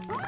음.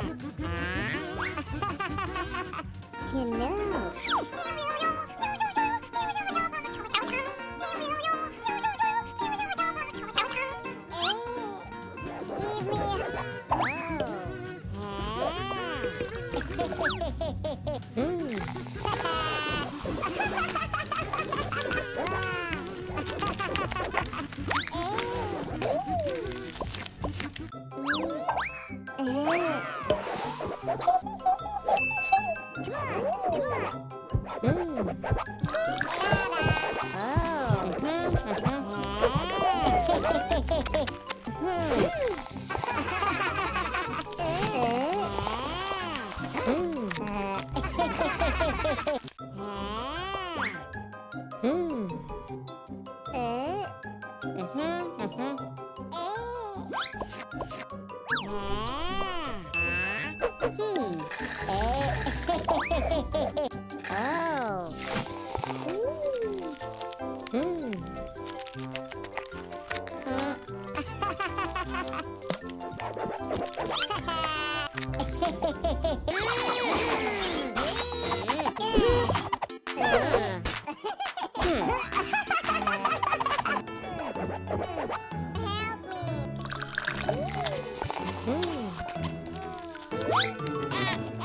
You know. Oh. Thank you. Help me.